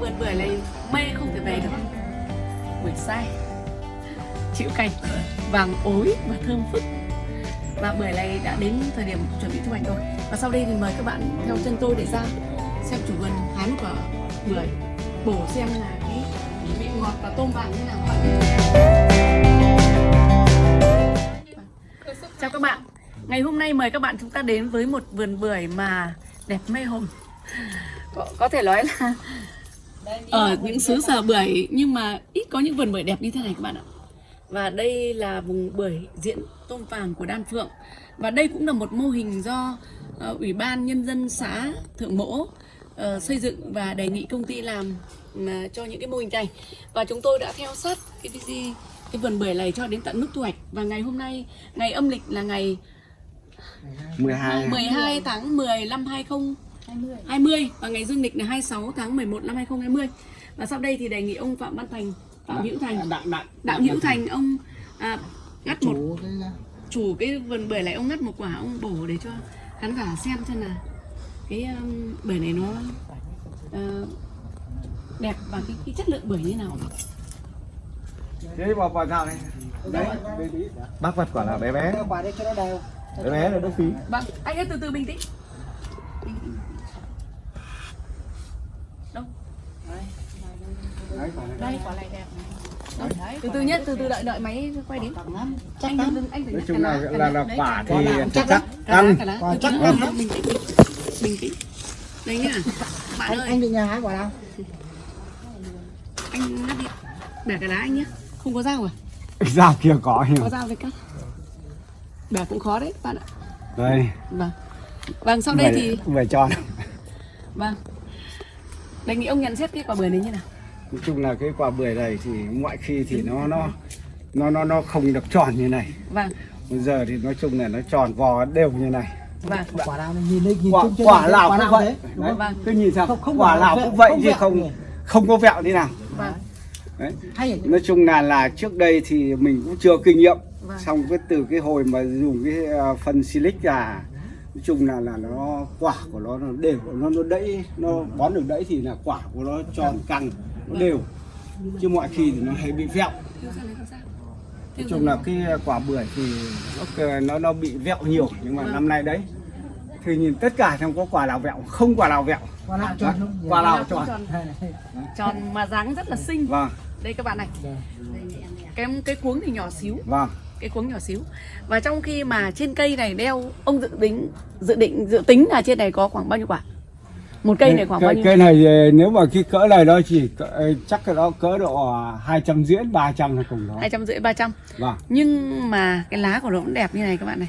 vườn bưởi này mê không thể về được. Bưởi sai Chịu cành Vàng ối và thơm phức. Và bưởi này đã đến thời điểm chuẩn bị thu hoạch rồi. Và sau đây thì mời các bạn theo chân tôi để ra Xem chủ vườn hái một quả bưởi. Bổ xem là cái vị ngọt và tôm vàng như nào Chào các bạn. Ngày hôm nay mời các bạn chúng ta đến với một vườn bưởi mà đẹp mê hồn. Có, có thể nói là ở những xứ sở bưởi nhưng mà ít có những vườn bưởi đẹp như thế này các bạn ạ. Và đây là vùng bưởi diễn tôm vàng của Đan Phượng. Và đây cũng là một mô hình do uh, Ủy ban Nhân dân xã Thượng Mỗ uh, xây dựng và đề nghị công ty làm uh, cho những cái mô hình này. Và chúng tôi đã theo sát cái cái, cái vườn bưởi này cho đến tận lúc thu hoạch. Và ngày hôm nay ngày âm lịch là ngày 12 12 tháng 10 năm 20 20. 20 và ngày dương lịch là 26 tháng 11 năm 2020. Và sau đây thì đề nghị ông Phạm Văn Thành, Phạm Hữu Thành, đặng đặng Đặng Hữu Thành ông à, ngắt một chủ cái chủ cái vườn bưởi này ông ngắt một quả ông bổ để cho khán giả xem xem là cái um, bưởi này nó uh, đẹp và cái, cái chất lượng bưởi như nào. thế vào quả nào này đấy bác vật quả là bé bé quả đây cho nó đều bé bé là đỡ phí Vâng, anh ơi từ từ bình tĩnh. Bình tĩnh. Đâu? Đấy quả này. Đây quả này đẹp. Này. Đâu? Từ từ nhé, từ từ đợi đợi máy quay đến. chắc anh đừng anh phải nói chung là là là Đấy, quả thì chắc chắc ăn. Quả chắc lắm. bình tĩnh. Bình tĩnh. Đây nhá. Bạn anh, ơi. anh bị nhà hái quả nào? Anh ngắt đi. Bẻ cái lá anh nhé. Không có dao à? Dao kia có hiểu. có dao với cắt bẻ cũng khó đấy bạn ạ. Đây. Vâng. Vâng sau đây thì về tròn vâng. Đề nghị ông nhận xét cái quả bưởi này như nào nói chung là cái quả bưởi này thì mọi khi thì nó nó nó nó nó không được tròn như này. Vâng. Bây giờ thì nói chung là nó tròn vò đều như này. Vâng. Quả nào nhìn đây nhìn quả, chung quả nào cũng vậy. Đấy? Vâng. cứ nhìn xem. Không- không quả nào cũng vậy không chứ không không có vẹo thế nào. Vâng. Đấy. hay nói chung là là trước đây thì mình cũng chưa kinh nghiệm. Vâng. xong cái từ cái hồi mà dùng cái ờ, phân silic là nói chung là là nó quả của nó nó đều nó nó đẫy nó bón được đẫy thì là quả của nó tròn căng nó đều. Chứ mọi khi thì nó hay bị vẹo. Nói chung là cái quả bưởi thì nó nó nó bị vẹo nhiều nhưng mà Vâng. năm nay đấy. Thì nhìn tất cả không có quả nào vẹo không quả nào vẹo. Quả nào tròn quả nào tròn tròn tròn mà dáng rất là xinh. Vâng. Đây các bạn này. Cái cái cuống thì nhỏ xíu. Vâng. Cái cuống nhỏ xíu. Và trong khi mà trên cây này đeo ông dự tính dự định dự tính là trên này có khoảng bao nhiêu quả một cây này khoảng bao cây, nhiêu? cây này thì nếu mà cái cỡ này nó chỉ cỡ, chắc cái đó cỡ độ 200 diễn 300 là cùng đó. hai trăm rưỡi ba trăm. Vâng. Nhưng mà cái lá của nó cũng đẹp như này các bạn này.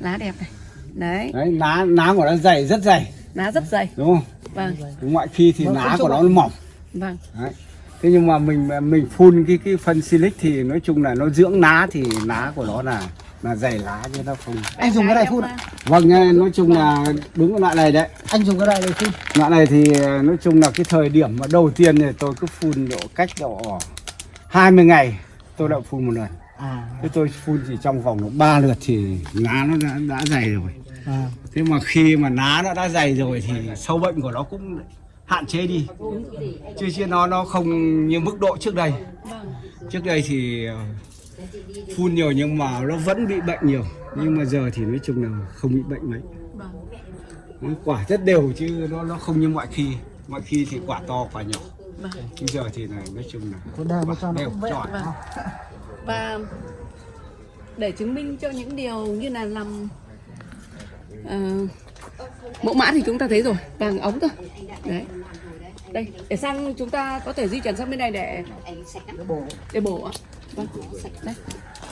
Lá đẹp này. Đấy. Đấy lá lá của nó dày rất dày. Lá rất dày. Đúng không? Vâng. Mọi khi thì Vâng, lá của nó mỏng. Vâng. Đấy. Thế nhưng mà mình mình phun cái cái phân silic thì nói chung là nó dưỡng lá thì lá của nó là là dày lá chứ nó không anh dùng cái này phun Em, vâng nói chung là đúng cái loại này đấy. Anh dùng cái này để phun. Loại này thì ờ, nói chung là cái thời điểm mà đầu tiên thì tôi cứ phun độ cách độ 20 ngày tôi đã phun một lần. À. Thế tôi phun chỉ trong vòng độ 3 lượt thì lá nó đã, đã dày rồi. À. Thế mà khi mà lá nó đã dày rồi thì sâu bệnh của nó cũng hạn chế đi. Chứ chứ nó nó không như mức độ trước đây. Vâng. Trước đây thì ờ, phun nhiều nhưng mà nó vẫn bị bệnh nhiều. Nhưng mà giờ thì nói chung là không bị bệnh mấy. Vâng. Quả rất đều chứ nó nó không như mọi khi. Mọi khi thì quả to quả nhỏ. Vâng bây giờ thì là nói chung là quả cho nó đều tròn và để chứng minh cho những điều như là làm ờ, mẫu mã thì chúng ta thấy rồi vàng ống thôi đấy đây để sang chúng ta có thể di chuyển sang bên này để Cái bổ để bổ ạ. Vâng. Đây.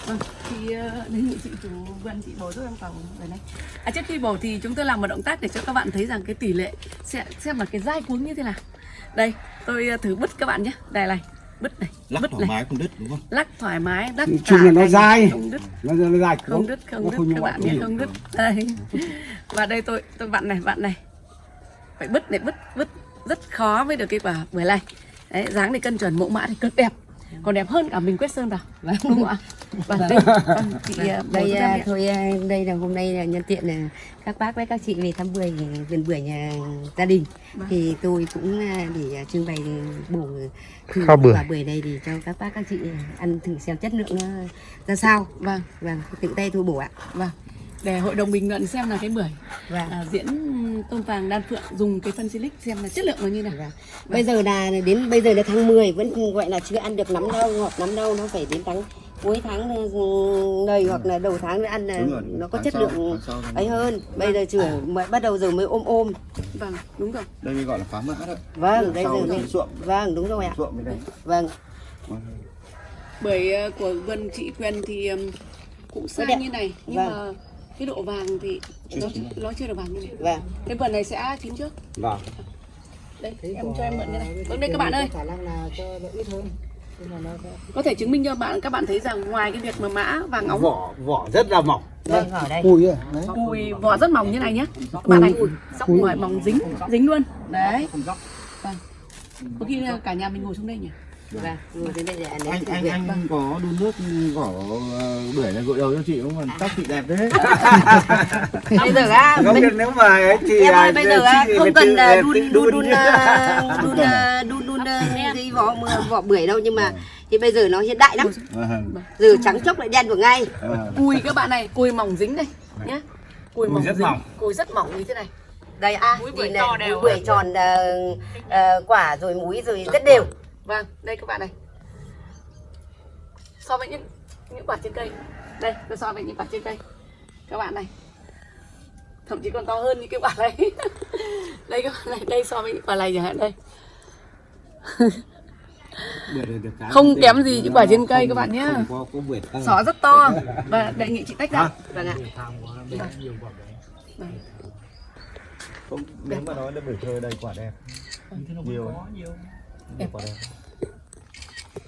Vâng thì ờ, nghị chị chủ vườn chị bổ giúp em vào về này à, trước khi bổ thì chúng tôi làm một động tác để cho các bạn thấy rằng cái tỷ lệ xem, xem là cái dai cuống như thế nào. Đây tôi ờ, thử bứt các bạn nhé. Đây này bứt này lắc bứt thoải này. mái không đứt đúng không? Lắc thoải mái đắt Nói chung là nó tả dai. không đứt. Nó, nó không đứt không đứt các bạn nhé không đứt. Đây. Và đây tôi tôi vặn này vặn này. Phải bứt này bứt bứt rất khó mới được cái quả bưởi này đấy dáng thì cân chuẩn mẫu mã thì cực đẹp. Còn đẹp hơn cả mình quét sơn vào đúng không ạ? Vâng đây vâng, chị đây em à, đi ạ. thôi à, đây là hôm nay là nhân tiện là các bác với các chị về thăm bưởi vườn bưởi nhà gia đình. Vâng. thì tôi cũng à, để à, trưng bày bổ thử bưởi. quả bưởi đây để cho các bác các chị ăn thử xem chất lượng nó ra sao. Vâng. Vâng tự tay tôi bổ ạ. Vâng để hội đồng bình luận xem là cái bưởi vâng à, diễn tôm vàng đan phượng dùng cái phân silic xem là chất lượng nó như nào Vâng. Bây giờ là đến bây giờ là tháng 10 vẫn gọi là chưa ăn được lắm đâu, ngọt lắm đâu, nó phải đến tháng cuối tháng ừ, này hoặc là đầu tháng ăn là rồi, nó có chất sau, lượng sau ấy hơn. Bây giờ chưa mới bắt đầu giờ mới ôm ôm. vâng đúng rồi đây mới gọi là phá mã đó Vâng, đây giờ ruộng Vâng, đúng rồi ạ. ruộng bên đây Vâng. bưởi ờ, của vườn chị Quyền thì cũng sai như này nhưng Vâng. mà cái độ vàng thì Chưa nó, chín. nó chưa được vàng như này. Vâng. cái vườn này sẽ chín trước. Vâng đây em cho em mượn cái này. Vâng đây các bạn ơi. khả năng là cho nó ít hơn. Nhưng mà nó sẽ có thể chứng minh cho bạn các bạn thấy rằng ngoài cái việc mà mã vàng óng vỏ vỏ rất là mỏng. Vâng, ở đây. cùi à? Đấy. Cùi vỏ rất mỏng như này nhé các bạn này sóc ngoài mỏng dính dính luôn. Đấy. Vâng. Có khi cả nhà mình ngồi xuống đây nhỉ Vâng, ngồi đến để ăn anh anh anh có đun nước vỏ ờ, bưởi này gội đầu cho chị không? Còn tóc chị đẹp đấy Bây giờ á, không bây- biết nếu mà ấy thì em à, ơi bây giờ á, chị không cần à, đun đun đun. à, đun à, đun đun à, cái vỏ vỏ bưởi đâu nhưng mà thì bây giờ nó hiện đại lắm. Vâng. Giờ trắng chốc lại đen vào ngay. Cùi các bạn này cùi mỏng dính đây nhé cùi mỏng rất dính mỏng. cùi rất mỏng như thế này. Đây à Múi bưởi nhìn này bưởi tròn ờ, ờ, quả rồi múi rồi rất đều vâng đây các bạn này. So với những những quả trên cây. Đây tôi so với những quả trên cây. Các bạn này. Thậm chí còn to hơn những cái quả này. Đây các bạn này đây so với những quả này chẳng hạn đây. Không kém gì những quả trên cây các bạn nhé. sỏ rất to. Và đề nghị chị tách ra. Vâng ạ. Không nếu mà nói là bưởi thơ đây quả đẹp. Nhiều Đẹp. quả đẹp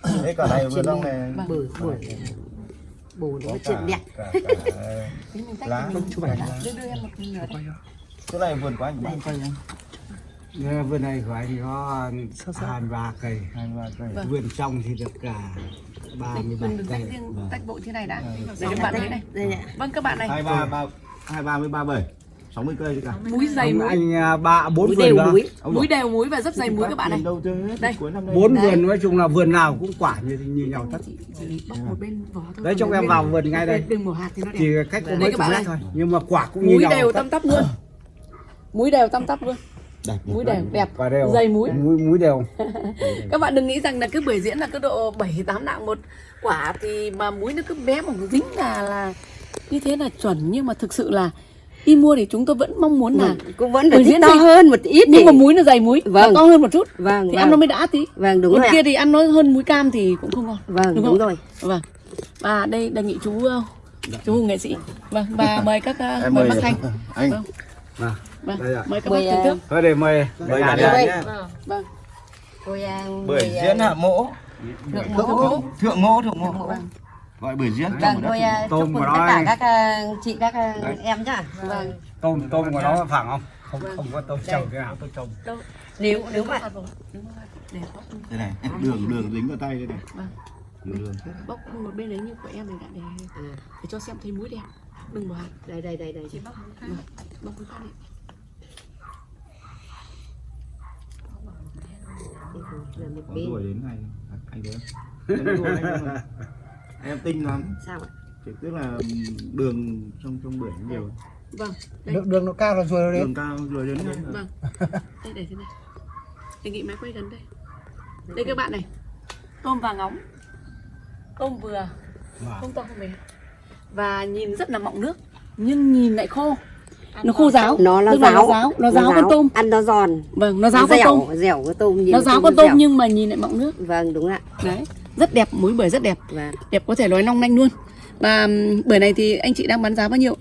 Thế quả này vừa long này? Bưởi bưởi bồ nó chuyện cả, đẹp cả, cả Thế mình tách lá. chụp ảnh đưa đưa em một nửa đây chỗ này vườn của anh nhiêu cây anh Ờ, vườn này của anh thì có hai ba cây. Hai ba cây. Vâng. vườn trong thì được cả ba mươi bảy mình đừng tách cây. riêng tách bộ thế này đã. Để Đây các bạn thấy này. đây ạ vâng các bạn này. Hai ba ba hai ba mươi ba bảy sáu mươi cây chứ cả múi dày anh, múi anh à, ba bốn múi vườn đều đó múi múi đều múi và rất dày múi các bạn này. Đây. bốn vườn nói chung là vườn nào cũng quả như như nhau tất chị chị bóc một bên vỏ thôi đấy cho một em vào vườn ngay đây. đừng mổ hạt thì nó chỉ đẹp cách có mấy các chục bạn mét thôi nhưng mà quả cũng như múi nhau đều tất. tăm tắp luôn. Múi đều tăm tắp luôn. Đẹp múi đều đẹp quả đều. dày múi múi múi đều. Các bạn đừng nghĩ rằng là cứ bưởi diễn là cứ độ 7 8 nặng một quả thì mà muối nó cứ bé mỏng dính là là như thế là chuẩn. Nhưng mà thực sự là đi mua thì chúng tôi vẫn mong muốn là cũng vẫn phải to hơn một ít nhưng để- mà muối nó dày muối Vâng. nó to hơn một chút. Vâng thì vâng. ăn nó mới đã tí. Vâng đúng còn rồi kia thì ăn nó hơn muối cam thì cũng không ngon. Vâng đúng đúng, rồi. Vâng. Và đây đề nghị chú uh, chú hùng nghệ sĩ. Vâng và mời các em mời mời bác thanh. anh. Vâng. À, vâng đây ạ. mời các bác thưởng à, thức. Thôi để mời mời cả đây. nhà nhé. Vâng. À, bưởi à, diễn hạ mỗ. được thượng ngỗ thượng ngỗ thượng ngỗ Vâng. Gọi bưởi diễn vâng tôi à, chúc Tôm mừng tất cả đây. các à, chị các à, em nhá. Vâng. Tôm tôm của nó phẳng không? Không không có tôm trồng cái nào. Tôm. Trồng nếu nếu mà đây này đường đường dính vào tay đây này. Vâng. đường đường. Bóc một bên đấy như của em này đã để à, để cho xem thấy muối đẹp. Đừng bỏ. Đây đây đây đây. Chỉ bóc bóc muối khác đi. Là một bên đến này anh không Em tinh lắm. Sao ạ? Thì tức là đường trong trong bưởi nhiều. Vâng đây. Đường, đường nó cao là rồi đến đường cao rồi đến vâng. Đây để thế này đề nghị máy quay gần đây. Đây các bạn này. Tôm vàng óng. Tôm vừa. Không to không mềm và nhìn rất là mọng nước nhưng nhìn lại khô. Nó khô ráo. Nó là ráo nó ráo. nó ráo con tôm. Ăn nó giòn. Vâng nó ráo con dẻo tôm. dẻo con tôm nhìn nó ráo con tôm nhưng mà nhìn lại mọng nước. Vâng đúng ạ. Đấy rất đẹp muối bưởi rất đẹp. Vâng. Đẹp có thể nói long lanh luôn. Và bưởi này thì anh chị đang bán giá bao nhiêu?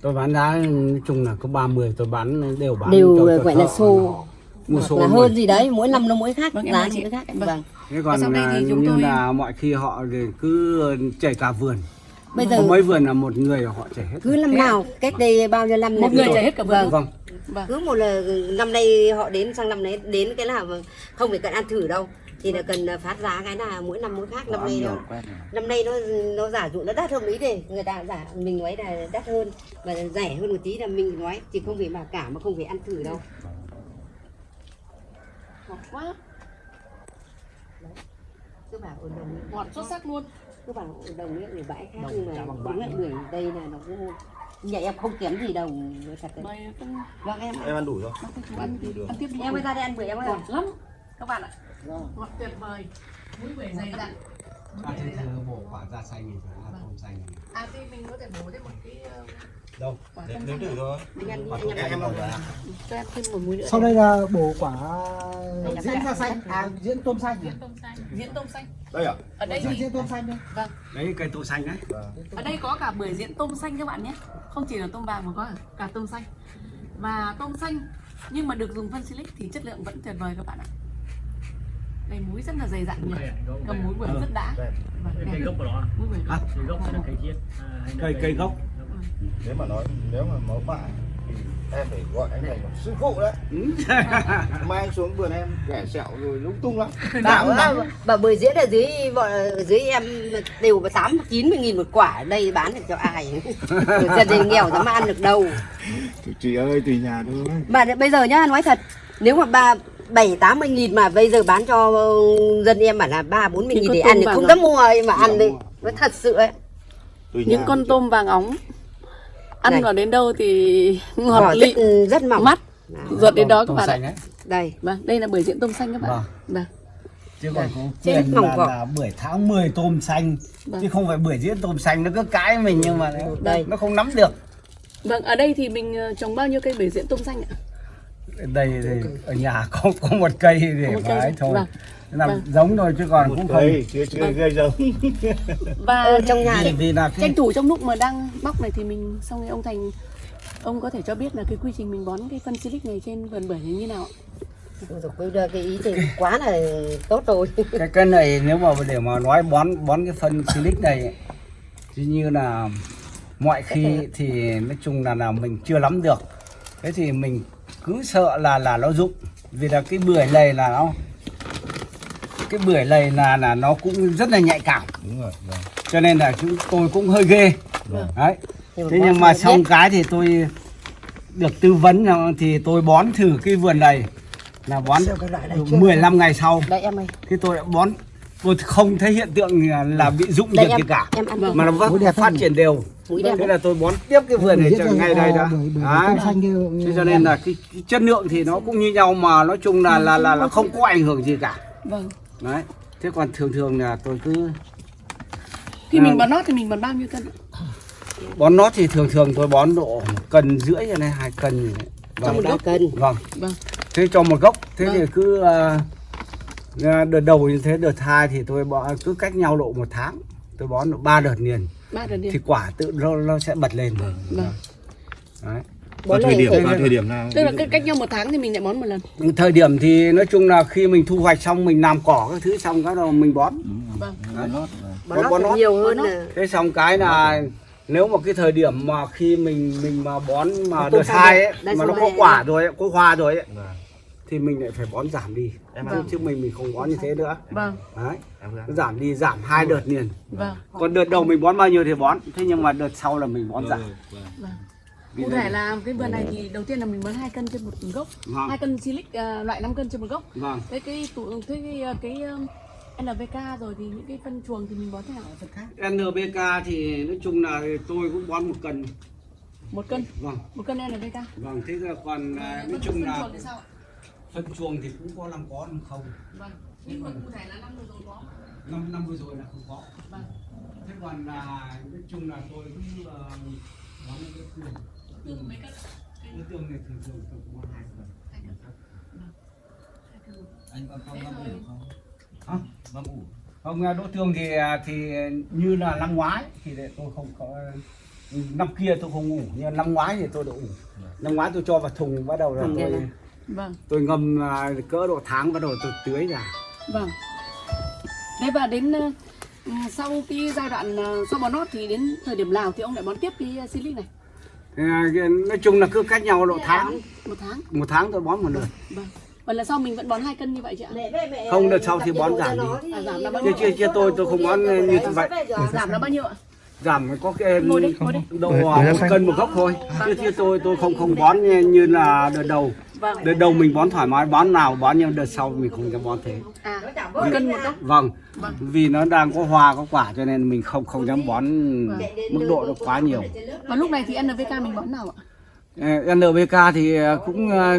Tôi bán giá nói chung là có 30 tôi bán đều bán đều cho- cho gọi là xô hoặc số là hơn gì đấy mỗi năm nó mỗi khác Vâng, giá chị. mỗi khác. Vâng. vâng. Thế Và còn sau đây thì là chúng như tôi- là mọi khi họ cứ chảy cả vườn. Bây có giờ mấy vườn là một người họ chảy hết. Cứ năm nào cách đây bao nhiêu năm một là người rồi. chảy hết cả vườn vâng. vâng. Vâng. Cứ một là năm nay họ đến sang năm đấy đến cái mà không phải cần ăn thử đâu thì là cần phát giá cái là mỗi năm mỗi khác năm nay nó năm nay nó nó giả dụ nó đắt hơn ít đi người ta giả mình nói là đắt hơn. Và rẻ hơn một tí là mình nói chứ không phải mà cả mà không phải ăn thử đâu. Ngọt quá. Cứ bảo ở đồng ấy, ngọt xuất sắc luôn. Cứ bảo ở đồng ấy ở bãi khác nhưng mà đúng là bưởi đây là nó cũng nhà em không kém gì đồng nói thật đấy. vâng em em ăn đủ rồi. Chú ăn ăn tiếp đi. Em ra đây ăn bưởi em ơi. Ngọt lắm các bạn ạ ngọt tuyệt vời. Mũi bưởi dày dặn À, thế thì bổ quả da xanh thì phải là tôm xanh. à thì mình có thể bổ thêm một cái ờ, Đâu? nếm thử thôi. Mình ăn đi anh em cho em thêm một mũi nữa sau đây là bổ quả diễn ra xanh. À diễn tôm xanh diễn tôm xanh. Diễn tôm xanh. Đây à ở đây thì diễn tôm xanh đây vâng. Đấy cây tôm xanh đấy. vâng. Ở đây có cả bưởi diễn tôm xanh các bạn nhé. Không chỉ là tôm vàng mà có cả tôm xanh. Và tôm xanh nhưng mà được dùng phân silic thì chất lượng vẫn tuyệt vời các bạn ạ đây muối rất là dày dặn nhỉ. Cầm muối bưởi rất đã. Vâng. Vâng, cây gốc của nó à? à, cây gốc sẽ là cây chiết à, cây cây gốc. Vâng. nếu mà nói nếu mà máu bại thì em phải gọi anh này là sư phụ đấy. Mai anh xuống vườn em kẻ sẹo rồi lúng tung lắm. Bảo là bảo bưởi diễn ở dưới bọn dưới em đều tám chín mươi nghìn một quả đây bán được cho ai? Gia đây nghèo dám ăn được đâu. Chị ơi tùy nhà thôi. Bà bây giờ nhá nói thật nếu mà bà 7 80 nghìn mà bây giờ bán cho dân em bảo là 3 40 nghìn để ăn thì không dám mua mà ăn đi nó thật sự ấy. Những con tôm vàng óng ăn này. vào đến đâu thì ngọt Bỏ lị rất, rất mỏng. mắt ruột đến đó các bạn ạ. đây. Vâng đây là bưởi diễn tôm xanh các bạn. Vâng. vâng. Chứ còn có quyền là, là bưởi tháng 10 tôm xanh. Vâng. chứ không phải bưởi diễn tôm xanh nó cứ cãi mình nhưng mà đây. nó không nắm được. Vâng ở đây thì mình ờ, trồng bao nhiêu cây bưởi diễn tôm xanh ạ? Đây thì ở nhà có có một cây để một mà cây thôi. vâng. Làm Vâng. giống thôi chứ còn một cũng không. cây chưa chưa gây giống và Ờ, trong nhà Vì, vì là cái tranh thủ trong lúc mà đang bóc này thì mình xong rồi ông thành ông có thể cho biết là cái quy trình mình bón cái phân silic này trên vườn bưởi như thế nào bây giờ cái ý thì quá là tốt rồi cái cái này nếu mà để mà nói bón bón cái phân silic này thì như là mọi khi thì nói chung là là mình chưa lắm được thế thì mình cứ sợ là là nó dụng vì là cái bưởi này là nó cái bưởi này là là nó cũng rất là nhạy cảm. Đúng rồi vâng. cho nên là chúng tôi cũng hơi ghê. Vâng. đấy. Thế nhưng mà xong cái thì tôi được tư vấn là- thì tôi bón thử cái vườn này. Là bón Xem cái loại này được chưa? 15 ngày sau. Đây em ơi. Thì tôi đã bón. Tôi không thấy hiện tượng là, là bị rụng em gì cả. Em ăn mà nó vẫn phát triển đều mũi đẹp thế là tôi bón tiếp cái vườn này Bưởi cho diễn ngay đây à, đó thế cho nên là cái, cái chất lượng thì nó cũng như nhau mà nói chung là là là, là không có ảnh hưởng gì cả. Vâng. Đấy. Thế còn thường thường là tôi cứ khi À. mình bón nót thì mình bón bao nhiêu cân ạ? bón nót thì thường thường tôi bón độ cân rưỡi cho nên hai cân đấy. trong một vâng. gốc. Cân. Vâng. Vâng. Thế cho một gốc. Thế Vâng. thì cứ à, à, đợt đầu như thế đợt hai thì tôi bón cứ cách nhau độ một tháng. Tôi bón độ ba đợt liền thì quả tự nó, nó sẽ bật lên. Vâng. Đấy. Bón này phải- vào thời điểm nào? Tức là cứ cách nhau một tháng thì mình lại bón một lần. Thời điểm thì nói chung là khi mình thu hoạch xong mình làm cỏ các thứ xong cái rồi mình bón. Vâng Bón vâng. bón bón nhiều hơn là thế xong cái là nếu mà cái thời điểm mà khi mình mình mà bón mà đợt hai đây. ấy mà nó có quả rồi ấy, có hoa rồi ấy Vâng. Thì mình lại phải bón giảm đi. Em chứ, ăn. chứ mình mình không bón như thế nữa. Vâng. Đấy. Giảm đi giảm hai đợt liền. Vâng. Còn đợt đầu mình bón bao nhiêu thì bón. Thế nhưng mà đợt sau là mình bón giảm. Vâng. Vì cụ thể là cái vườn này thì đầu tiên là mình bón hai cân trên một gốc. Vâng. hai cân silic à, loại 5 cân trên một gốc. Vâng. Thế cái tụ thế cái ờ, cái um, NPK rồi thì những cái phân chuồng thì mình bón thế nào phân khác? NPK thì nói chung là tôi cũng bón một cân. Một cân? Vâng. Một cân NPK vâng thế là còn à, nói phân, chung là chuồng thì sao ạ? Phân chuồng thì cũng có năm có năm không. Vâng nhưng mà cụ thể là năm vừa rồi có. Năm năm vừa rồi là không có. Vâng. Thế còn là nói chung là tôi cũng uh, bón những cái tương tương mấy cân cái tương này thường thường tôi cũng bón hai cân hai cân vâng. Hai cân anh còn Thế rồi. Hả? mâm ủ. Không đỗ tương thì à, thì như là năm ngoái thì tôi không có năm kia tôi không ủ nhưng năm ngoái thì tôi đã ủ. Năm ngoái tôi cho vào thùng bắt đầu là tôi. Vâng. Tôi ngâm à, cỡ độ tháng bắt đầu tôi tưới ra. Vâng. Thế và đến ừ, sau cái giai đoạn ờ, sau bón nót thì đến thời điểm nào thì ông lại bón tiếp cái ờ, silic này? À, nói chung là cứ cách nhau độ tháng. Một tháng. Một tháng tôi bón một lượt vâng. Và lần sau mình vẫn bón hai cân như vậy chị ạ? Không, đợt sau thì bón giảm đi. À, giảm là bao nhiêu? chứ, chứ tôi tôi không bón như vậy. giảm là bao nhiêu ạ? Giảm có cái độ một cân một gốc thôi. Chứ chứ tôi tôi không không bón như, như là đợt đầu vâng. Đợt đầu mình bón thoải mái bón nào bón nhưng đợt sau mình không dám bón thế. À cân một gốc. Vâng Vâng. vì nó đang có hoa có quả cho nên mình không không dám bón mức độ nó quá nhiều. và lúc này thì NPK mình bón nào ạ? Ờ, NPK thì cũng ờ,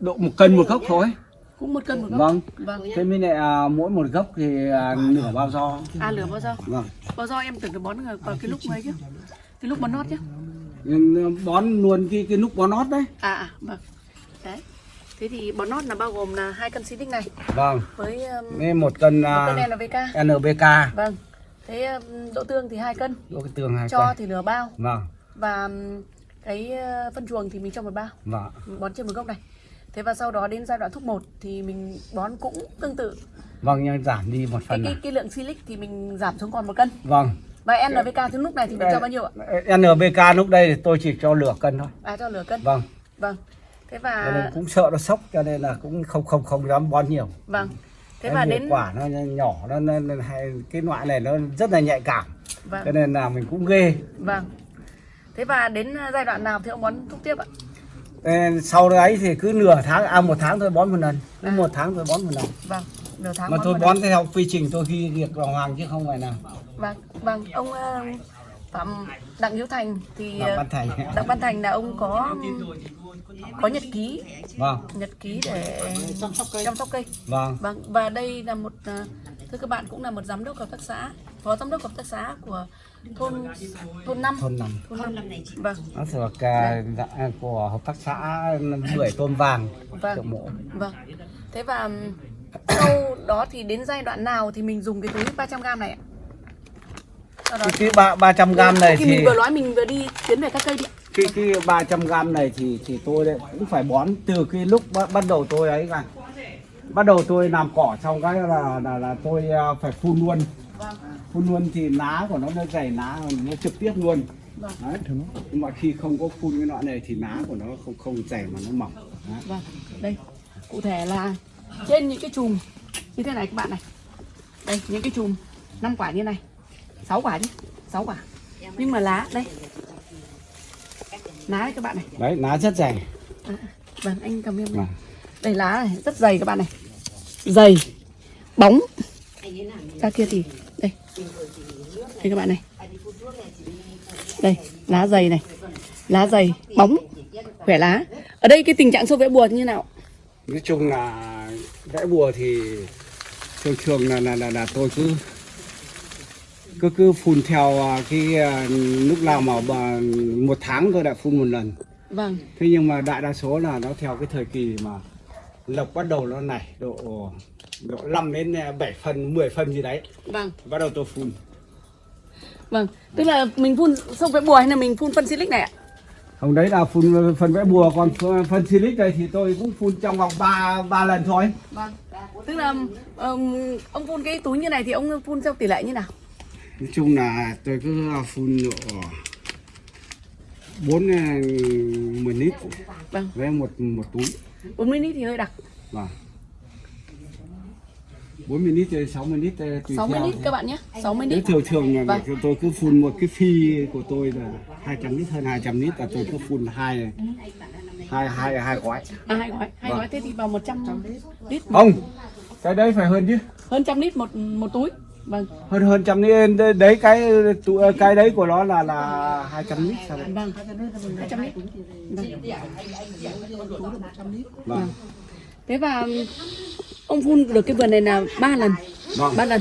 độ một cân một gốc thôi. Cũng một cân một gốc. Vâng. Vâng. Thế mới lại à, mỗi một gốc thì à, nửa bao do à lửa bao giờ vâng. Bao giờ em tưởng cái bón vào cái lúc mấy chứ? Cái lúc bón nót chứ? Bón luôn cái cái lúc bón nót đấy. À à vâng đấy. Thế thì bón nót là bao gồm là hai cân xịt này. Vâng. Với um, một cân một à, cân NPK NPK vâng. Thế um, đỗ tương thì hai cân. Độ cái tường hai cho cân. thì nửa bao. Vâng. Và um, cái uh, phân chuồng thì mình cho một bao. Vâng. Bón trên một gốc này. Thế và sau đó đến giai đoạn thúc 1 thì mình bón cũng tương tự. Vâng nhưng giảm đi một cái, phần cái, này cái lượng silic thì mình giảm xuống còn một cân. Vâng. Và NPK thì lúc này thì mình cho bao nhiêu ạ? NPK lúc đây thì tôi chỉ cho lửa cân thôi. À cho nửa cân. Vâng. Vâng thế cho nên và cũng sợ nó sốc cho nên là cũng không không không dám bón nhiều. Vâng. Thế Cái và đến quả nó nhỏ nó, nó, nó hay cái loại này nó rất là nhạy cảm. Vâng. Cho nên là mình cũng ghê. Vâng. Thế và đến uh, giai đoạn nào thì ông bón thuốc tiếp ạ? Sau đấy thì cứ nửa tháng à một tháng tôi bón một lần. Cứ một tháng tôi bón một lần. Vâng. Nửa tháng mà tôi một bón lần. theo quy trình tôi ghi việc đàng hoàng chứ không phải nào vâng. Vâng. Ông uh, phạm đặng hiếu thành thì uh, văn thành. đặng văn thành là ông có có nhật ký. Vâng. Nhật ký để chăm sóc cây. chăm sóc cây. Vâng. Vâng và đây là một à, thưa các bạn cũng là một giám đốc hợp tác xã phó giám đốc hợp tác xã của thôn thôn năm. Thôn nằm thôn năm. Này vâng. Nó thuộc của hợp tác xã bưởi tôm vàng Vâng. mộ. Vâng. Thế và sau đó thì đến giai đoạn nào thì mình dùng cái túi 300g này ạ cái, ba ba trăm gram này thì thì mình vừa nói mình vừa đi tiến về các cây đi cái cái 300 gram này thì thì tôi đấy cũng phải bón từ cái lúc bắt, bắt đầu tôi ấy cả. Bắt đầu tôi làm cỏ xong cái là là, là tôi à, phải phun luôn. Phun luôn thì lá của nó nó dày lá nó trực tiếp luôn. Đấy. nhưng mà khi không có phun cái loại này thì lá của nó không không dày mà nó mỏng. Đấy. vâng đây cụ thể là trên những cái chùm như thế này các bạn này. Đây những cái chùm năm quả như này sáu quả chứ sáu quả. Nhưng mà lá đây. Lá đây các bạn này. Đấy lá rất dày. Vâng anh cầm em Vâng. đây lá này rất dày các bạn này. Dày bóng. Ra kia thì đây. Đây các bạn này. Đây lá dày này. Lá dày bóng. Khỏe lá. Ở đây cái tình trạng sâu vẽ bùa như nào? Nói chung là vẽ bùa thì thường thường là là là, là tôi cứ cứ cứ phun theo à, cái à, lúc nào mà một tháng tôi đã phun một lần. Vâng. Thế nhưng mà đại đa số là nó theo cái thời kỳ mà lộc bắt đầu nó nảy độ độ 5 đến 7 phần 10 phân gì đấy. Vâng. Bắt đầu tôi phun. Vâng. Tức là mình phun sâu vẽ bùa hay là mình phun phân silic này ạ? Không đấy là phun phần vẽ bùa còn ph- phân silic này thì tôi cũng phun trong vòng 3 ba lần thôi. Vâng. Tức là ừm, ông phun cái túi như này thì ông phun theo tỷ lệ như nào nói chung là tôi cứ phun độ 4 10 lít. Vâng. Với một một túi. 40 lít thì hơi đặc. Vâng. 40 lít tới 60 lít ờ, tùy 60 theo lít các bạn nhé. 60 Đấy lít. thường thường là Vâng. tôi cứ phun một cái phi của tôi là 200 lít hơn 200 lít là tôi cứ phun hai hai hai hai gói. À, hai gói. Hai Vâng. gói thế thì vào 100 lít. Không cái đấy phải hơn chứ. Hơn trăm lít một một túi vâng. Hơn hơn trăm lít đấy- cái cái đấy của nó là là 200 lít sao đấy vâng. Hai trăm lít vâng. vâng. Thế và ông phun được cái vườn này là ba lần. Vâng. Ba lần.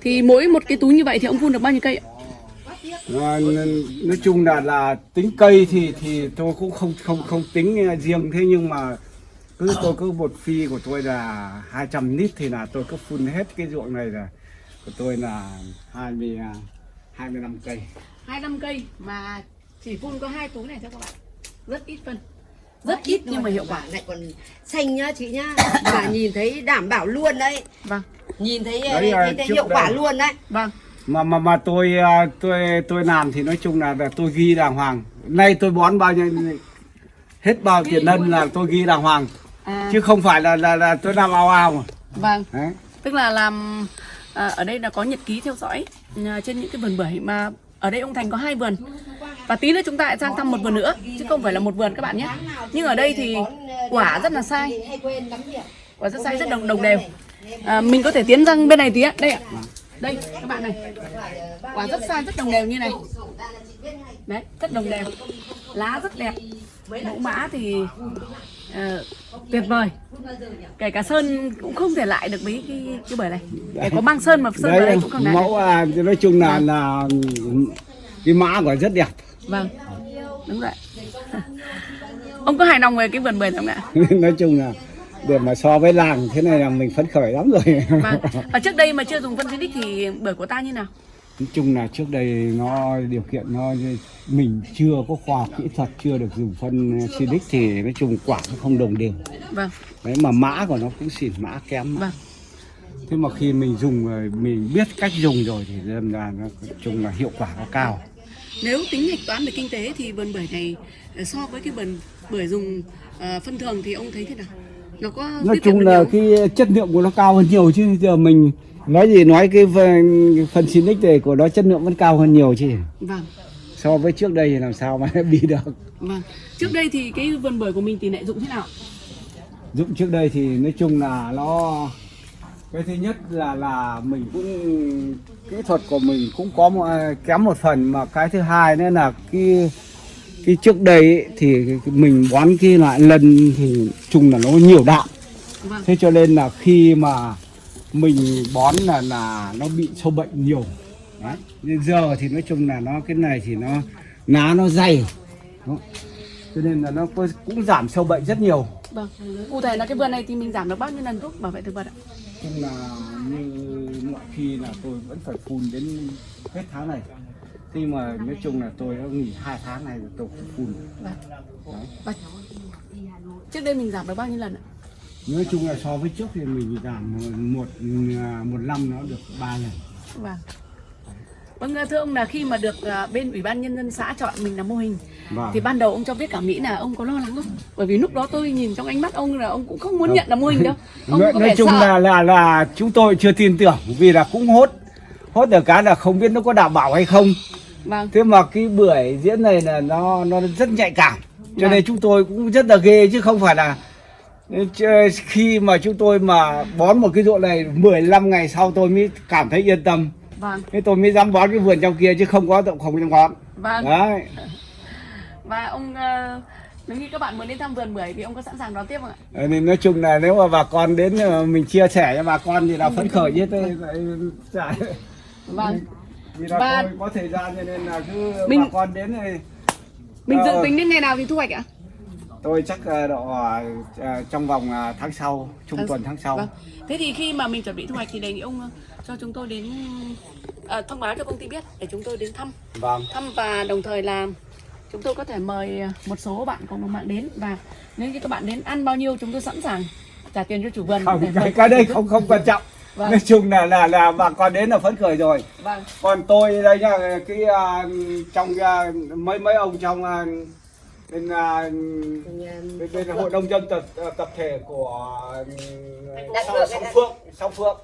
Thì mỗi một cái túi như vậy thì ông phun được bao nhiêu cây ạ? N- nói chung là là tính cây thì thì tôi cũng không không không tính riêng. Thế nhưng mà cứ tôi cứ một phi của tôi là 200 lít thì là tôi cứ phun hết cái ruộng này là của tôi là 20 à, 25 cây. hai năm cây mà chỉ phun có hai túi này thôi các bạn. Rất ít phân. Rất ít nhưng mà hiệu quả. Lại còn xanh nhá chị nhá. Và nhìn thấy đảm bảo luôn đấy. Vâng. Nhìn thấy, Đấy thấy, là thấy, thấy hiệu quả đây. luôn đấy. Vâng. Mà mà mà tôi à, tôi tôi làm thì nói chung là, tôi ghi đàng hoàng. Nay tôi bón bao nhiêu hết bao tiền đơn là tôi ghi đàng hoàng. À, chứ không phải là là, là tôi làm ao ao mà. Vâng. Đấy. Tức là làm à, ở đây là có nhật ký theo dõi à, trên những cái vườn bưởi mà ở đây ông Thành có hai vườn. Và tí nữa chúng ta lại sang thăm một vườn nữa chứ không phải là một vườn các bạn nhé. Nhưng ở đây thì quả rất là sai. Quả rất sai rất đồng đồng đều. À, mình có thể tiến sang bên này tí ạ. Đây ạ. Đây các bạn này. Quả rất sai rất đồng đều như này. Đấy rất đồng đều. Lá rất đẹp. Mẫu mã thì uh, tuyệt vời kể cả sơn cũng không thể lại được mấy cái cái bưởi này. Kể có mang sơn mà sơn vào đây đấy cũng không mẫu à, nói chung là là cái mã của rất đẹp. Vâng. Đúng rồi ông có hài lòng về cái vườn bưởi không ạ? Nói chung là để mà so với làng thế này là mình phấn khởi lắm rồi. Vâng. Và trước đây mà chưa dùng phân xịt thì bưởi của ta như nào nói chung là trước đây nó điều kiện nó mình chưa có khoa học kỹ thuật chưa được dùng phân silic thì nói chung quả nó không đồng đều. Vâng. Đấy mà mã của nó cũng xỉn mã kém vâng. Thế mà khi mình dùng rồi mình biết cách dùng rồi thì đâm ra nó nói chung là hiệu quả nó cao. Nếu tính hạch toán về kinh tế thì vườn bưởi này ờ, so với cái vườn bưởi dùng ờ, phân thường thì ông thấy thế nào? Nó có nói chung là cái chất lượng của nó cao hơn nhiều chứ giờ mình nói gì nói cái phần, phần Sinic này của nó chất lượng vẫn cao hơn nhiều chứ vâng. So với trước đây thì làm sao mà bị được. Vâng. Trước đây thì cái vườn bưởi của mình tỷ lệ dụng thế nào? Dụng trước đây thì nói chung là nó cái thứ nhất là là mình cũng kỹ thuật của mình cũng có một, kém một phần mà cái thứ hai nữa là cái cái trước đây ấy, thì mình bón cái loại lần thì chung là nó nhiều đạm. Vâng. Thế cho nên là khi mà mình bón là là nó bị sâu bệnh nhiều. Đấy. Nhưng giờ thì nói chung là nó cái này thì nó lá nó dày. Đó. cho nên là nó có- cũng giảm sâu bệnh rất nhiều. Vâng. Cụ thể là cái vườn này thì mình giảm được bao nhiêu lần thuốc? Bảo vệ thực vật ạ. Chung là như mọi khi là tôi vẫn phải phun đến hết tháng này. Khi mà nói chung là tôi đã nghỉ hai tháng này rồi tôi cũng phun. Vâng. Vâng. Trước đây mình giảm được bao nhiêu lần ạ nói chung là so với trước thì mình giảm một một năm nó được ba lần Vâng. Vâng thưa ông là khi mà được à, bên ủy ban nhân dân xã chọn mình làm mô hình Vâng. thì ban đầu ông cho biết cảm nghĩ là ông có lo lắng không? Bởi vì lúc đó tôi nhìn trong ánh mắt ông là ông cũng không muốn nhận là mô hình đâu. Ông nói, nói chung sợ. là là là chúng tôi chưa tin tưởng vì là cũng hốt hốt được cái là không biết nó có đảm bảo hay không Vâng. thế mà cái bưởi diễn này là nó nó rất nhạy cảm cho Vâng. nên chúng tôi cũng rất là ghê chứ không phải là khi mà chúng tôi mà bón một cái ruộng này 15 ngày sau tôi mới cảm thấy yên tâm Vâng. thế tôi mới dám bón cái vườn trong kia chứ không có tôi không dám bón Vâng. đấy Và ông ờ, nếu như các bạn muốn đến thăm vườn bưởi thì ông có sẵn sàng đón tiếp không ạ? Ờ, nên nói chung là nếu mà bà con đến ờ, mình chia sẻ cho bà con thì là phấn khởi như thế giải Vâng. vì là Và- có thời gian cho nên là cứ Mình- bà con đến thì Mình dự tính đến ngày nào thì thu hoạch ạ? Tôi chắc ờ, độ ờ, trong vòng ờ, tháng sau trung Tháng- tuần tháng sau. Vâng. Thế thì khi mà mình chuẩn bị thu hoạch thì đề nghị ông cho chúng tôi đến ờ, thông báo cho công ty biết để chúng tôi đến thăm. Vâng. Thăm và đồng thời là chúng tôi có thể mời một số bạn cộng đồng mạng đến. Và nếu như các bạn đến ăn bao nhiêu chúng tôi sẵn sàng trả tiền cho chủ vườn không cái, cái đây không không quan trọng. Vâng. nói chung là là là bà con đến là phấn khởi rồi. Vâng. Còn tôi đây nhá cái à, trong à, mấy mấy ông trong à, bên, à, bên, bên hội nông dân tập tập thể của à, lượng song phượng song phượng.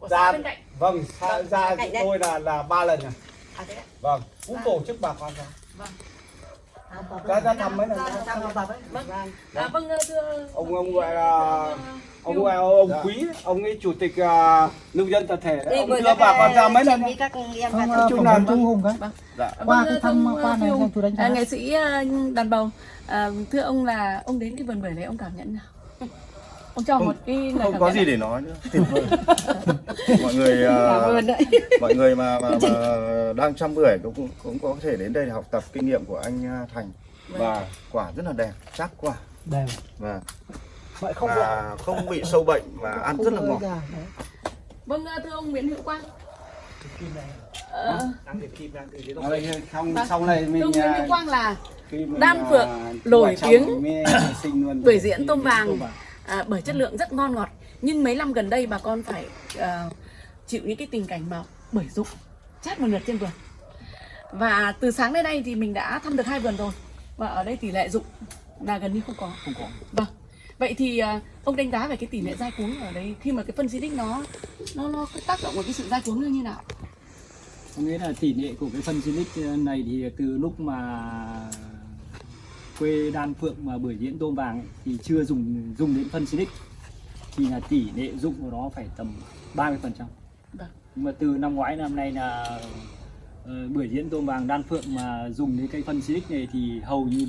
Vâng ra vâng ra, ra tôi là là ba lần rồi. À, thế ạ? vâng cũng tổ chức bà con ra vâng. Ra ra thăm mấy lần. Vâng. À, vâng ờ, thưa ông ông gọi là ông ông quý ông ấy chủ tịch à, nông dân tập thể. Đấy Đi ông đưa bà con ra mấy lần em Không, chung là chú Hùng cái. dạ. Qua Vâng, cái thăm qua này ông, chú đánh giá. à, nghệ sĩ đàn bầu. À, thưa ông là ông đến cái vườn bưởi này ông cảm nhận nào? Ông cho một cái lời không có gì để nói nữa. Tuyệt vời mọi người mọi người mà, mà, mà đang chăm bưởi cũng cũng có thể đến đây để học tập kinh nghiệm của anh Thành. Và quả rất là đẹp chắc quả. Đều. và Vậy không và không bị sâu bệnh và ăn rất là. Đấy. vâng ờ, thưa ông Nguyễn Hữu Quang. Ờ, đây xong Vâng. xong này thưa mình ông Nguyễn à, Hữu Quang là Đan à, Phượng nổi tiếng bưởi diễn tôm vàng à, bởi chất lượng rất ngon ngọt. Nhưng mấy năm gần đây bà con phải à, chịu những cái tình cảnh mà bưởi rụng chát một lượt trên vườn. Và từ sáng đến nay thì mình đã thăm được hai vườn rồi. Và ở đây tỷ lệ rụng là gần như không có. Không có. Vâng vậy thì à, ông đánh giá về cái tỷ lệ dai cuống ở đây khi mà cái phân xịt nó nó nó có tác động vào cái sự dai cuống như nào? Có nghĩa là tỷ lệ của cái phân silic này thì từ lúc mà quê đan phượng mà bưởi diễn tôm vàng ấy, thì chưa dùng dùng đến phân silic thì là tỷ lệ dụng của nó phải tầm 30 phần trăm. Vâng. nhưng mà từ năm ngoái năm nay là ờ, bưởi diễn tôm vàng đan phượng mà dùng đến cái phân silic này thì hầu như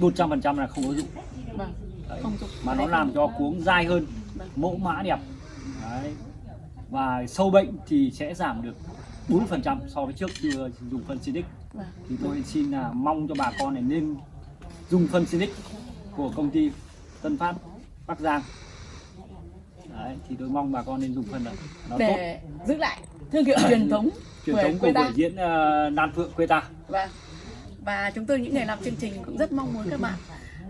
100 phần trăm là không có dụng. Vâng. Đấy. không dụng. Mà nó làm cho cuống dai hơn. Vâng. mẫu mã đẹp. Đấy. và sâu bệnh thì sẽ giảm được 4% so với trước chưa dùng phân Silic. Vâng. thì tôi xin là mong cho bà con này nên dùng phân Silic của công ty Tân Phát Bắc Giang. Đấy, thì tôi mong bà con nên dùng phân này. Nó tốt. để giữ lại thương hiệu truyền thống truyền của thống của ta buổi diễn uh, Đan Phượng quê ta Vâng. Và chúng tôi những người làm chương trình cũng rất mong muốn các bạn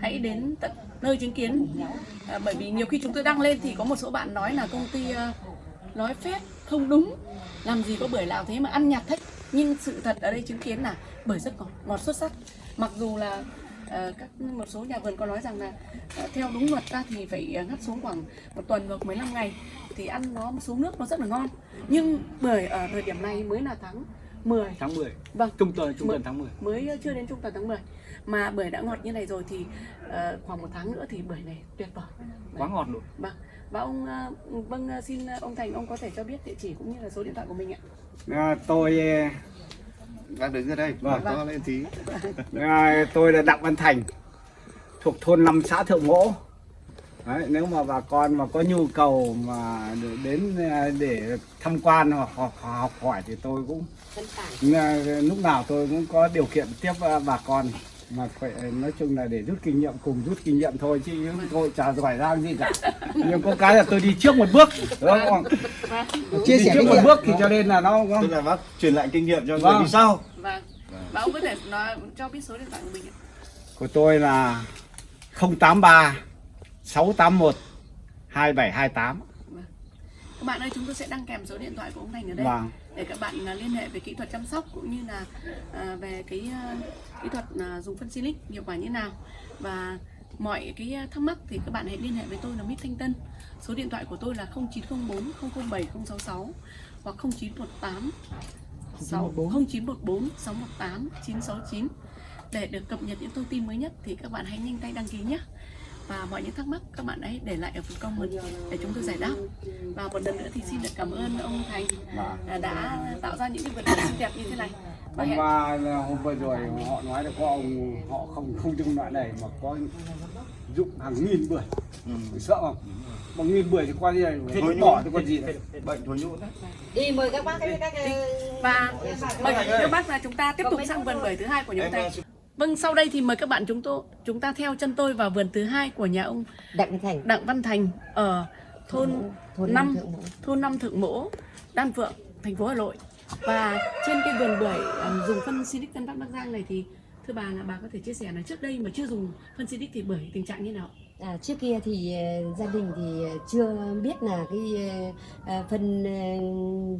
hãy đến tận nơi chứng kiến. À, bởi vì nhiều khi chúng tôi đăng lên thì có một số bạn nói là công ty uh, nói phép không đúng. Làm gì có bưởi nào thế mà ăn nhạt thích nhưng sự thật ở đây chứng kiến là bưởi rất ngọt ngọt xuất sắc. Mặc dù là uh, các một số nhà vườn có nói rằng là uh, theo đúng luật ta thì phải ngắt xuống khoảng một tuần hoặc 15 ngày thì ăn nó xuống nước nó rất là ngon. Nhưng bưởi ở thời điểm này mới là tháng 10 tháng 10 Vâng. trung tuần trung tuần tháng 10 mới chưa đến trung tuần tháng 10 mà bưởi đã ngọt như này rồi thì ờ, khoảng một tháng nữa thì bưởi này tuyệt vời. Quá ngọt luôn. Vâng. Và ông ờ, vâng ờ, xin ông Thành ông có thể cho biết địa chỉ cũng như là số điện thoại của mình ạ. À, tôi Bác đứng ở đây, Vâng. to lên tí. à, tôi là Đặng Văn Thành thuộc thôn năm xã Thượng Mỗ Đấy, nếu mà bà con mà có nhu cầu mà để đến à, để tham quan hoặc học, học hỏi thì tôi cũng Sẵn sàng. à, lúc nào tôi cũng có điều kiện tiếp à, bà con. Mà phải, nói chung là để rút kinh nghiệm cùng rút kinh nghiệm thôi chứ tôi chả giỏi giang gì cả. Nhưng có cái là tôi đi trước một bước đúng không? Chia đi sẻ trước kinh một nghiệm. bước thì cho nên là nó Tức là bác truyền lại kinh nghiệm cho người Vâng. đi sau. vâng. Và ông có thể nói cho biết số điện thoại của mình ạ. Của tôi là 083 681 2728 các bạn ơi chúng tôi sẽ đăng kèm số điện thoại của ông Thành ở đây Vâng. để các bạn à, liên hệ về kỹ thuật chăm sóc cũng như là à, về cái à, kỹ thuật dùng phân silic hiệu quả như nào. Và mọi cái thắc mắc thì các bạn hãy liên hệ với tôi là Mít Thanh Tân. Số điện thoại của tôi là 0904 007 066 hoặc 0918 6, 0914 618 969 để được cập nhật những thông tin mới nhất thì các bạn hãy nhanh tay đăng ký nhé và mọi những thắc mắc các bạn hãy để lại ở phần comment để chúng tôi giải đáp và một lần nữa thì xin được cảm ơn ông Thành à, đã tạo ra những cái vật thể xinh đẹp như thế này và Hôm qua là hôm vừa rồi họ nói là có ông họ không không dùng loại này mà có dụng hàng nghìn bưởi sợ không bằng nghìn bưởi thì qua đi này Thôi bỏ nhưng- thì còn gì nữa Bệnh thối đấy. Đi mời các bác các, các, và mời các bác là chúng ta tiếp tục sang vườn bưởi thứ hai của Em, Thành vâng sau đây thì mời các bạn chúng tôi chúng ta theo chân tôi vào vườn thứ hai của nhà ông Đặng Văn Thành. Đặng Văn Thành ở thôn Thôn năm Thượng Mỗ. thôn năm Thượng Mỗ, Đan Phượng, thành phố Hà Nội. Và trên cái vườn bưởi dùng phân Silic Tân Bắc Bắc Giang này thì thưa bà là bà có thể chia sẻ là trước đây mà chưa dùng phân Silic thì bưởi tình trạng như nào? À, trước kia thì ờ, gia đình thì ờ, chưa biết là cái ờ, phân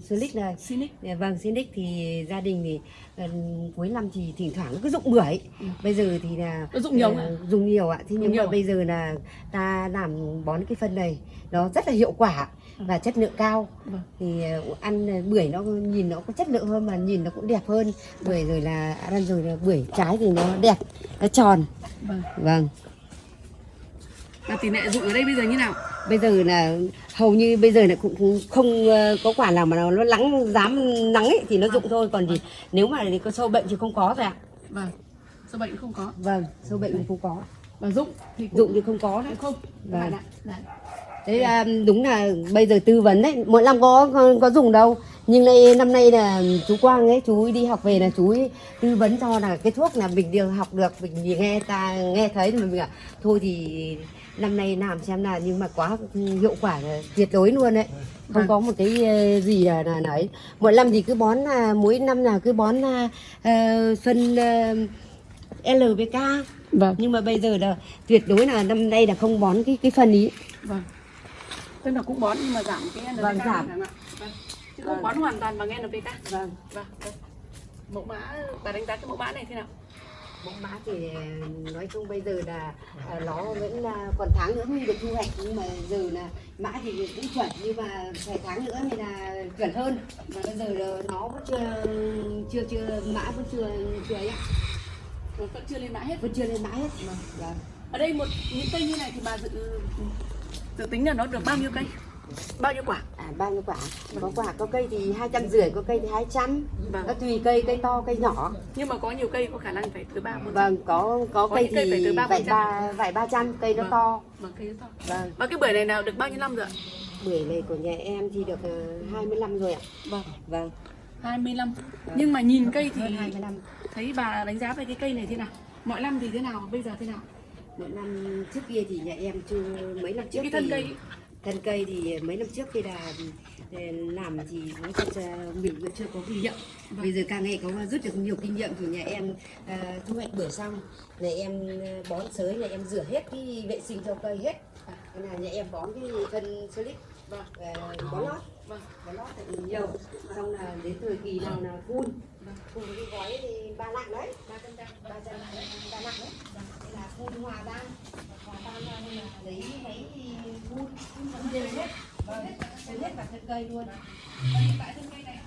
Silic này Silic Dạ, Vâng, Sinic thì gia đình thì ờ, cuối năm thì thỉnh thoảng cứ dụng bưởi. Bây giờ thì là dụng nhiều ờ, ạ? dùng nhiều ạ. Thế nhưng nhiều mà bây giờ là ta làm bón cái phân này nó rất là hiệu quả và chất lượng cao. Vâng. Thì ăn bưởi nó nhìn nó có chất lượng hơn mà nhìn nó cũng đẹp hơn. Bưởi rồi là ăn rồi là bưởi trái thì nó đẹp, nó tròn. Vâng. Vâng. Và tỷ lệ dụng ở đây bây giờ như nào? Bây giờ là hầu như bây giờ là cũng cũng không ờ, có quả nào mà nó nắng dám nắng ấy thì nó dụng thôi còn thì nếu mà có sâu bệnh thì không có rồi ạ. Vâng. Sâu bệnh không có. Vâng, sâu bệnh thì không có. Và dụng thì cũng Dụng thì không có đấy. không. Vâng. Đấy. Là đúng là bây giờ tư vấn đấy, mỗi năm có có, dùng đâu. Nhưng nay năm nay là chú Quang ấy, chú ấy đi học về là chú ấy tư vấn cho là cái thuốc là mình đều học được, mình nghe ta nghe thấy thì mình bảo thôi thì năm nay làm xem nào nhưng mà quá hiệu quả là tuyệt đối luôn đấy. Không Vâng. có một cái ờ, gì là là đấy. Mỗi năm thì cứ bón là mỗi năm nào cứ bón là ờ, phân ờ, LBK Vâng. nhưng mà bây giờ là tuyệt đối là năm nay là không bón cái cái phân ý Vâng. Tức là cũng bón nhưng mà giảm cái NPK Vâng, giảm. Vâng. Chứ không bón hoàn toàn bằng NPK. vâng Vâng. vâng. Mẫu mã bà đánh giá cái mẫu mã này thế nào? Mẫu mã thì nói chung bây giờ là à, nó vẫn là còn tháng nữa mới được thu hoạch. Nhưng mà giờ là mã thì cũng chuẩn nhưng mà phải tháng nữa thì là chuẩn hơn. Mà bây giờ là nó vẫn chưa chưa chưa mã vẫn chưa chưa ấy ạ. vẫn chưa lên mã hết. Vẫn chưa lên mã hết. Vâng. ở đây một những cây như này thì bà dự dự tính là nó được bao nhiêu cây bao nhiêu quả À, bao nhiêu quả? Có quả có cây thì hai trăm rưỡi, có cây thì hai trăm. Vâng. Nó tùy cây, cây to, cây nhỏ. nhưng mà có nhiều cây có khả năng phải tới ba Vâng, có có, Có cây cây phải thì tới ba trăm. ba trăm, cây nó Vâng. to. vâng cây to Vâng, và cái bưởi này nào được bao nhiêu năm rồi ạ bưởi này của nhà em thì được ờ, 25 rồi ạ. vâng Vâng, 25 nhưng mà nhìn cây thì hơn 25. thấy bà đánh giá về cái cây này thế nào mọi năm thì thế nào bây giờ thế nào Mỗi năm trước kia thì nhà em chưa mấy năm trước cái thân thì, cây thân cây thì mấy năm trước khi là ờ, làm thì nói thật mình vẫn chưa có kinh nghiệm. Vâng. Bây giờ càng ngày có rút được nhiều kinh nghiệm thì nhà em ờ, thu hoạch bưởi xong, nhà em ờ, bón sới, nhà em rửa hết cái vệ sinh cho cây hết. Thế là nhà em bón cái phân silic vâng. Và bón lót, vâng. Bón lót thật nhiều. Xong là đến thời kỳ nào là phun, phun cái gói thì ba nặng đấy, ba trăm ba trăm ba nặng đấy. Thế là phun hòa tan, hòa tan ra là lấy máy phun, phun vẫn đều hết, vâng, đều hết cả thân cây luôn. tại thân cây này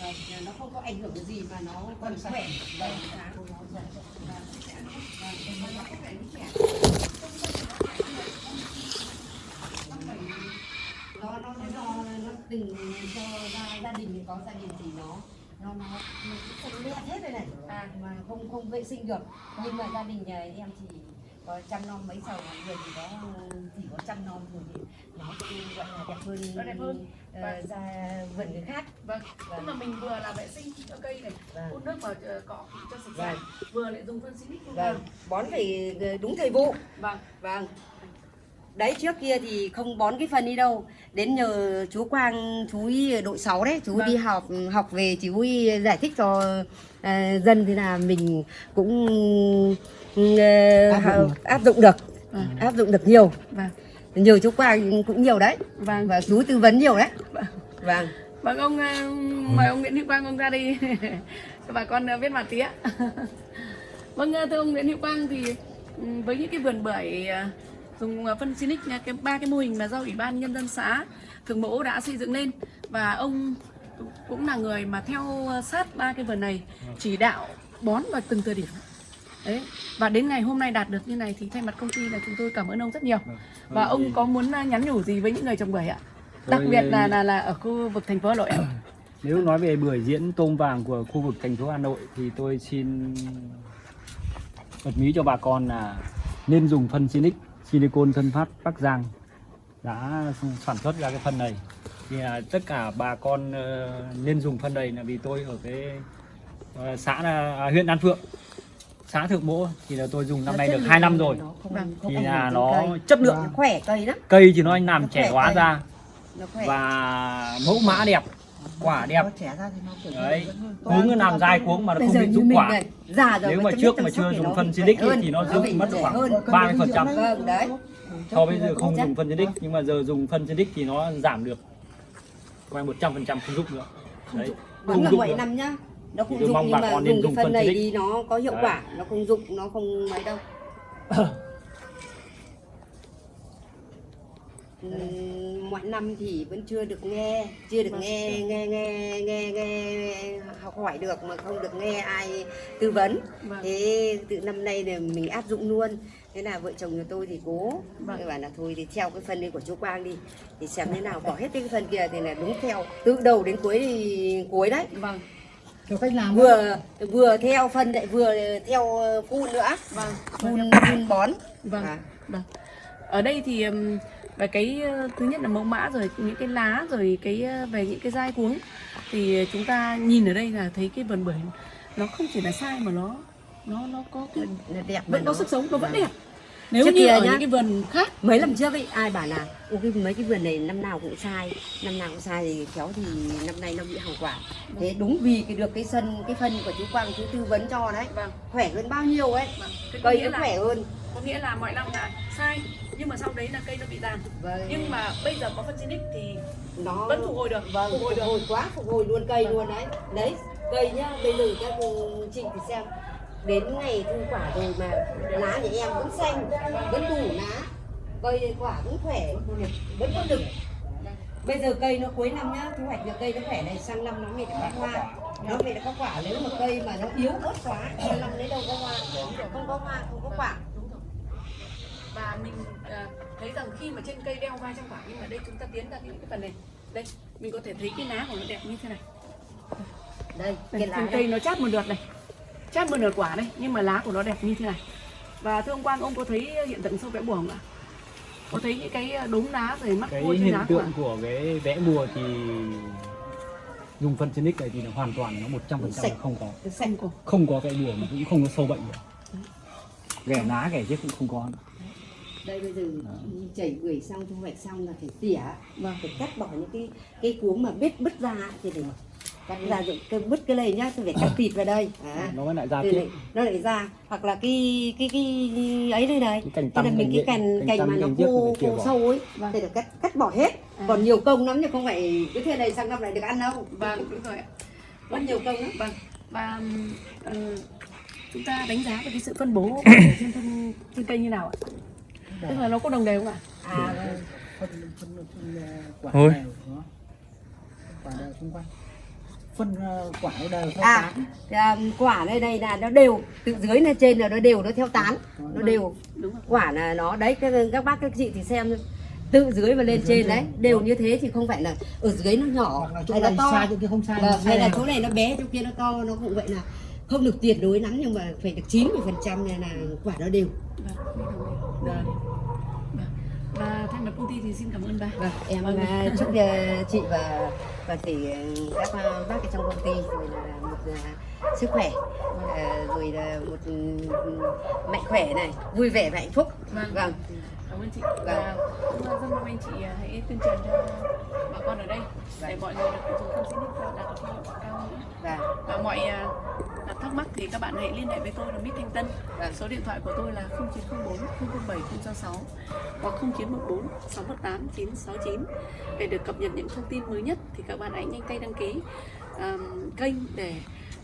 Vâng, nó không có ảnh hưởng gì mà nó còn khỏe. Vâng, sáng của nó vâng, nó có vẻ như nó nó nó nó từng cho gia, gia đình thì có gia đình thì nó nó nó nó cũng không hết đây này à, mà không không vệ sinh được nhưng mà gia đình nhà em thì có chăm nom mấy sầu người thì có chỉ có chăm nom thôi thì nó cũng gọi là đẹp hơn Nó đẹp hơn. ờ, ra vườn người khác vâng tức là mình vừa là vệ sinh cho cây này Vâng. hút nước vào ờ, cỏ cho sạch sẽ Vâng. vừa lại dùng phân phun vâng bón phải ờ, đúng thời vụ vâng Vâng. Đấy trước kia thì không bón cái phần đi đâu. Đến nhờ chú Quang, chú ý đội 6 đấy, chú Vâng. đi học học về chú ý giải thích cho à, dân thế là mình cũng ừ, Áp dụng được. áp dụng được. Vâng. Áp dụng được nhiều. vâng Nhiều chú Quang cũng nhiều đấy. vâng Và chú tư vấn nhiều đấy. Vâng. Vâng. vâng ông ờ, mời ông Nguyễn Hữu Quang ông ra đi cho bà con ờ, biết mặt tí ạ vâng thưa ông Nguyễn Hữu Quang thì ừ, với những cái vườn bưởi dùng ờ, phân Sinic nha, cái ba cái mô hình mà do ủy ban nhân dân xã thường mẫu đã xây dựng lên. Và ông cũng là người mà theo sát ba cái vườn này chỉ đạo bón vào từng thời điểm. Đấy. Và đến ngày hôm nay đạt được như này thì thay mặt công ty là chúng tôi cảm ơn ông rất nhiều. Và ông có muốn ờ, nhắn nhủ gì với những người trồng bưởi ạ? Đặc biệt là là là ở khu vực thành phố Hà Nội ạ. Nếu nói về bưởi diễn tôm vàng của khu vực thành phố Hà Nội thì tôi xin bật mí cho bà con là nên dùng phân Sinic Silicon Tân Phát Bắc Giang đã sản xuất ra cái phân này. Thì là tất cả bà con ờ, nên dùng phân này là vì tôi ở cái ờ, xã là à, huyện An Phượng xã Thượng Mỗ. Thì là tôi dùng năm nay được 2 năm rồi. thì là nó chất lượng khỏe cây lắm. cây thì nó làm Nó trẻ hóa cây. ra. Và mẫu mã đẹp quả đẹp. thì đấy cuống nó làm dai cuống mà nó Bây không bị rụng quả. này, già rồi nếu mà trước mà chưa thì dùng phân Silic hơn. thì nó rụng mất khoảng hơn. 30% Vâng, đấy. so với giờ không dùng phân Silic nhưng mà giờ dùng phân Silic thì nó giảm được. Quay 100% không rụng nữa. Đấy không là rụng nữa. năm nhá. Nó không dụng nhưng mà dùng cái phân này đi nó có hiệu quả nó không dụng nó không mấy đâu mọi năm thì vẫn chưa được nghe chưa được nghe nghe nghe nghe nghe học hỏi được mà không được nghe ai tư vấn. Vâng. thế từ năm nay thì mình áp dụng luôn. Thế là vợ chồng nhà tôi thì cố. Vâng. Tôi bảo là thôi thì theo cái phân đi của chú Quang đi thì xem thế nào bỏ hết cái phần kia thì là đúng theo từ đầu đến cuối thì cuối đấy. Vâng. Kiểu cách làm vừa vừa theo phân lại vừa theo phun nữa. Vâng. Phun phun bón. Vâng. À. vâng. Ở đây thì về cái ờ, thứ nhất là mẫu mã rồi những cái lá rồi cái ờ, về những cái dai cuống. Thì chúng ta nhìn ở đây là thấy cái vườn bưởi nó không chỉ là sai mà nó nó nó có cái, đẹp vẫn có sức sống nó vẫn đẹp. Nếu Trước như kia ở nhá. những cái vườn khác mấy lần trước ấy ai bảo là "Ô, cái mấy cái vườn này năm nào cũng sai năm nào cũng sai thì khéo thì năm nay nó bị hỏng quả. Thế đúng vì cái được cái sân cái phân của chú Quang chú tư vấn cho đấy vâng. khỏe hơn bao nhiêu ấy. Vâng. Cây nghĩa nó là khỏe hơn. có nghĩa là mọi năm là sai nhưng mà sau đấy là cây nó bị tàn. Vâng. Nhưng mà bây giờ có phân Sinic thì nó vẫn phục hồi được vâng phục hồi được. phục hồi quá phục hồi luôn cây luôn đấy. Đấy cây nhá bây giờ các chị thì xem. Đến ngày thu quả rồi mà lá nhà em vẫn xanh vẫn đủ lá. Cây quả cũng khỏe vẫn có đực. Bây giờ cây nó cuối năm nhá thu hoạch được cây nó khỏe này sang năm nó mới có hoa. Nó mới có quả nếu mà cây mà nó yếu ớt quá sang năm lấy đâu có hoa. Không có hoa không có quả và mình à, thấy rằng khi mà trên cây đeo vai trong quả nhưng mà đây chúng ta tiến ra cái những cái phần này. Đây mình có thể thấy cái lá của nó đẹp như thế này. Đây Đây, cái lá trên đây. cây nó chát một đợt này. Chát một đợt quả đây nhưng mà lá của nó đẹp như thế này. Và thưa ông Quang ông có thấy hiện tượng sâu vẽ bùa không ạ? Có thấy những cái đốm lá rồi mắc cái cua trên hiện lá của tượng của cái vẽ bùa thì dùng phân Sinic này thì là hoàn toàn nó một trăm phần trăm không có. Không có. Cái bùa mà cũng không có sâu bệnh nữa ghẻ lá ghẻ chết cũng không có nữa. Đây bây giờ chảy gửi xong thu hoạch xong là phải tỉa. Và phải cắt bỏ những cái cái cuống mà bít bứt ra thì để cắt ra rồi cái bứt cái này nhá tôi phải cắt thịt vào đây. À. nó lại ra này nó lại ra. Hoặc là cái cái cái ấy đây này. Cái cành là mình cái cành cành mà nó khô phải khô sâu ấy thì được cắt cắt bỏ hết. Còn nhiều công lắm nhưng không phải cái thế này sang năm này được ăn đâu. Vâng đúng rồi ạ. Mất nhiều công lắm. Vâng và ừm, chúng ta đánh giá về cái sự phân bố trên thân trên cây như nào ạ tức là nó có đồng đều không ạ? À phân phân phân ờ, quả đều đó quả đều xung quanh phân ờ, quả nó đều theo à, tán. à, quả đây đây là nó đều từ dưới lên trên là nó đều nó theo tán. Nó đều. đúng rồi. Quả là nó đấy các, các bác các chị thì xem từ dưới và lên trên đấy đều như thế thì không phải là ở dưới nó nhỏ là hay này to. sai không sai Vâng, sai hay là chỗ này nó bé chỗ kia nó to nó cũng vậy là không được tuyệt đối lắm nhưng mà phải được 90 phần trăm là quả nó đều vâng. Vâng. Vâng. và thay mặt công ty thì xin cảm ơn bà vâng em Vâng. à, chúc à, chị và và thì à, các bác ở trong công ty rồi là một sức khỏe rồi là một ừ, mạnh khỏe này vui vẻ và hạnh phúc Vâng. vâng cảm ơn chị. Và cũng uh, rất mong anh chị uh, hãy tuyên truyền cho bà con ở đây để mọi người được dùng phân xịt đạt được hiệu quả cao nữa. Và và mọi uh, thắc mắc thì các bạn hãy liên hệ với tôi là Mít Thanh Tân. Vâng. số điện thoại của tôi là 0904 007 066 hoặc 0914 618 969 để được cập nhật những thông tin mới nhất thì các bạn hãy nhanh tay đăng ký um, kênh để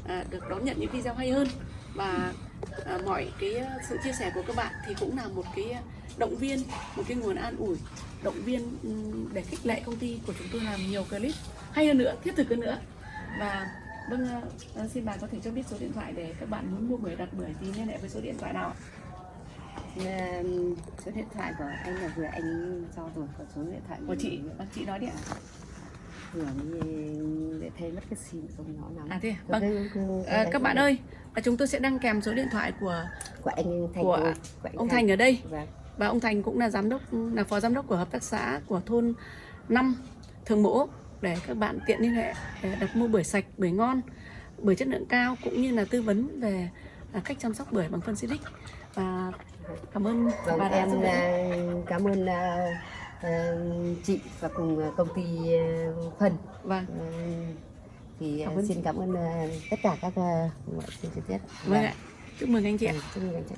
uh, được đón nhận những video hay hơn. Và à, mọi cái à, sự chia sẻ của các bạn thì cũng là một cái à, động viên một cái nguồn an ủi động viên để khích lệ công ty của chúng tôi làm nhiều clip. Hay hơn nữa thiết thực hơn nữa. Và vâng xin bà có thể cho biết số điện thoại để các bạn muốn mua bưởi đặt bưởi thì liên hệ với số điện thoại nào à, số điện thoại của anh là vừa anh cho rồi còn số điện thoại của chị. bác chị nói đi mới để thấy mất cái sim không nó lắm. À thế à? Cái- vâng. cái- cái à, đấy các bạn ơi à, chúng tôi sẽ đăng kèm số điện thoại của của anh Thành của của anh ông Thành. Ở đây. Vâng. Và ông Thành cũng là giám đốc là phó giám đốc của hợp tác xã của thôn 5 Thường Mỗ để các bạn tiện liên hệ để đặt mua bưởi sạch, bưởi ngon, bưởi chất lượng cao cũng như là tư vấn về à, cách chăm sóc bưởi bằng phân xịt và cảm ơn Vâng, bà em à, cảm ơn à, à, chị và cùng à, công ty à, phân Vâng, thì Cảm xin cảm ơn tất cả các mọi sự tiết. Vâng ạ. Chúc mừng anh chị ạ. Vâng, chúc mừng anh chị